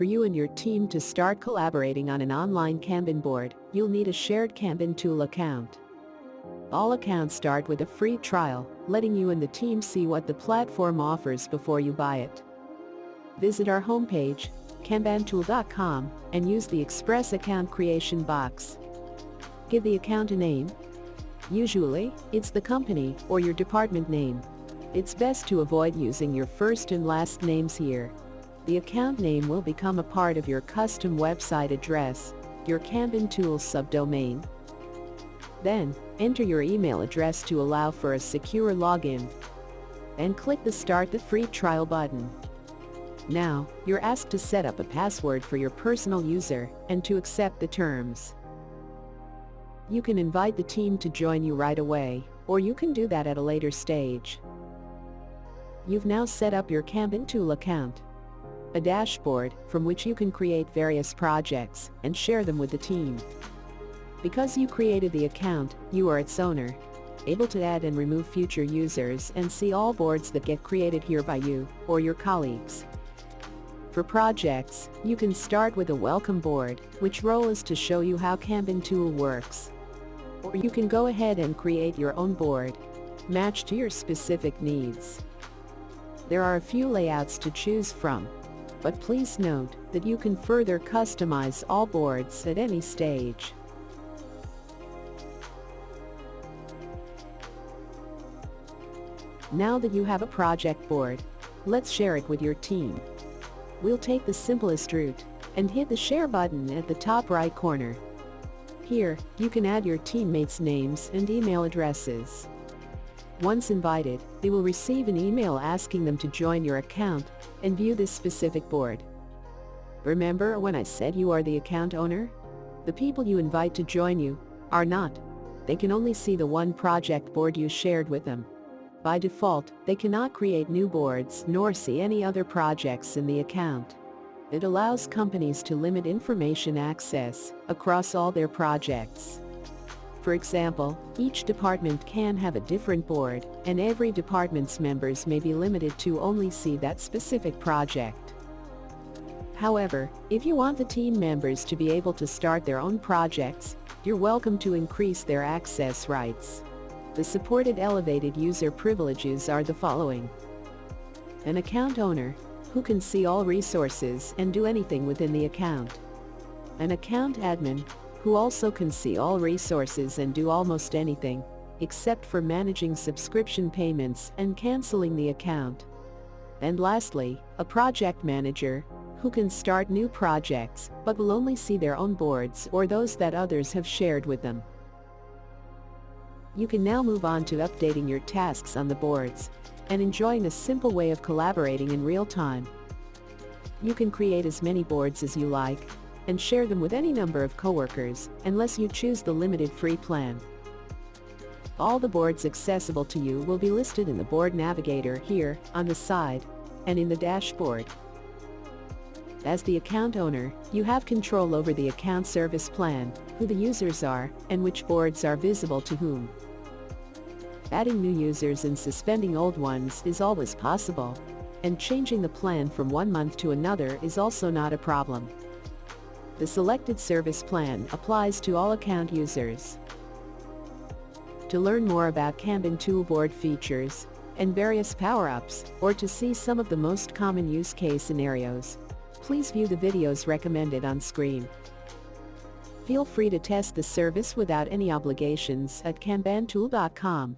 For you and your team to start collaborating on an online Kanban board, you'll need a shared Kanban tool account. All accounts start with a free trial, letting you and the team see what the platform offers before you buy it. Visit our homepage, kanbantool.com, and use the Express account creation box. Give the account a name. Usually, it's the company or your department name. It's best to avoid using your first and last names here. The account name will become a part of your custom website address, your Kanban Tools subdomain. Then, enter your email address to allow for a secure login. And click the Start the Free Trial button. Now, you're asked to set up a password for your personal user and to accept the terms. You can invite the team to join you right away, or you can do that at a later stage. You've now set up your Kanban tool account. A dashboard from which you can create various projects and share them with the team. Because you created the account, you are its owner, able to add and remove future users and see all boards that get created here by you or your colleagues. For projects, you can start with a welcome board, which role is to show you how Kanban tool works. Or you can go ahead and create your own board, matched to your specific needs. There are a few layouts to choose from, but please note that you can further customize all boards at any stage. Now that you have a project board, let's share it with your team. We'll take the simplest route and hit the share button at the top right corner. Here, you can add your teammates' names and email addresses. Once invited, they will receive an email asking them to join your account and view this specific board. Remember when I said you are the account owner? The people you invite to join you are not. They can only see the one project board you shared with them. By default, they cannot create new boards nor see any other projects in the account. It allows companies to limit information access across all their projects. For example, each department can have a different board, and every department's members may be limited to only see that specific project. However, if you want the team members to be able to start their own projects, you're welcome to increase their access rights. The supported elevated user privileges are the following. An account owner, who can see all resources and do anything within the account. An account admin, who also can see all resources and do almost anything, except for managing subscription payments and canceling the account. And lastly, a project manager, who can start new projects but will only see their own boards or those that others have shared with them. You can now move on to updating your tasks on the boards and enjoying a simple way of collaborating in real time. You can create as many boards as you like and share them with any number of coworkers unless you choose the limited free plan. All the boards accessible to you will be listed in the Board Navigator here, on the side, and in the dashboard. As the account owner, you have control over the account service plan, who the users are, and which boards are visible to whom. Adding new users and suspending old ones is always possible. And changing the plan from one month to another is also not a problem. The selected service plan applies to all account users. To learn more about Kanban Toolboard features and various power-ups, or to see some of the most common use case scenarios, please view the videos recommended on screen. Feel free to test the service without any obligations at kanbantool.com.